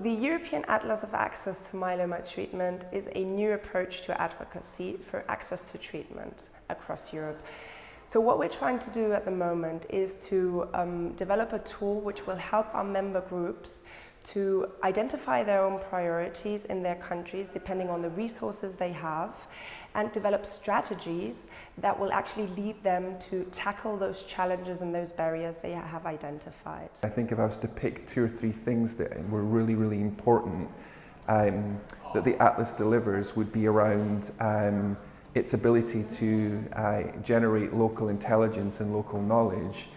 The European Atlas of Access to Myeloma Treatment is a new approach to advocacy for access to treatment across Europe. So what we're trying to do at the moment is to um, develop a tool which will help our member groups to identify their own priorities in their countries depending on the resources they have and develop strategies that will actually lead them to tackle those challenges and those barriers they have identified. I think if I was to pick two or three things that were really, really important um, that the Atlas delivers would be around um, its ability to uh, generate local intelligence and local knowledge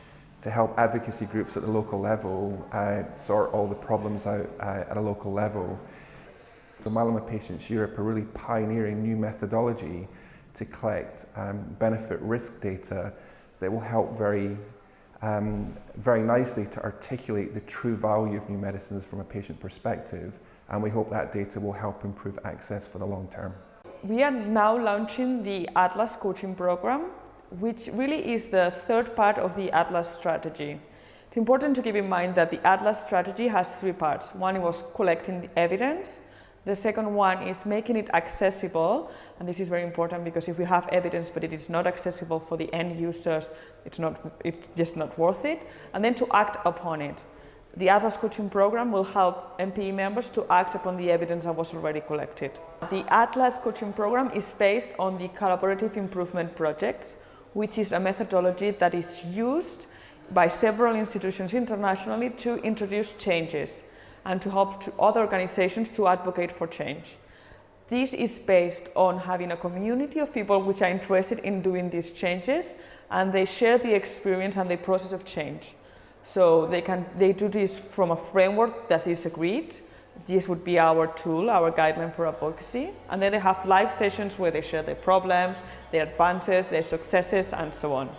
to help advocacy groups at the local level uh, sort all the problems out uh, at a local level. The Myeloma Patients Europe are really pioneering new methodology to collect um, benefit risk data that will help very, um, very nicely to articulate the true value of new medicines from a patient perspective and we hope that data will help improve access for the long term. We are now launching the Atlas coaching program which really is the third part of the Atlas strategy. It's important to keep in mind that the Atlas strategy has three parts. One was collecting the evidence, the second one is making it accessible, and this is very important because if we have evidence but it is not accessible for the end users, it's, not, it's just not worth it, and then to act upon it. The Atlas coaching program will help MPE members to act upon the evidence that was already collected. The Atlas coaching program is based on the collaborative improvement projects, which is a methodology that is used by several institutions internationally to introduce changes and to help to other organizations to advocate for change. This is based on having a community of people which are interested in doing these changes and they share the experience and the process of change. So they can they do this from a framework that is agreed. This would be our tool, our guideline for advocacy. And then they have live sessions where they share their problems, their advances, their successes and so on.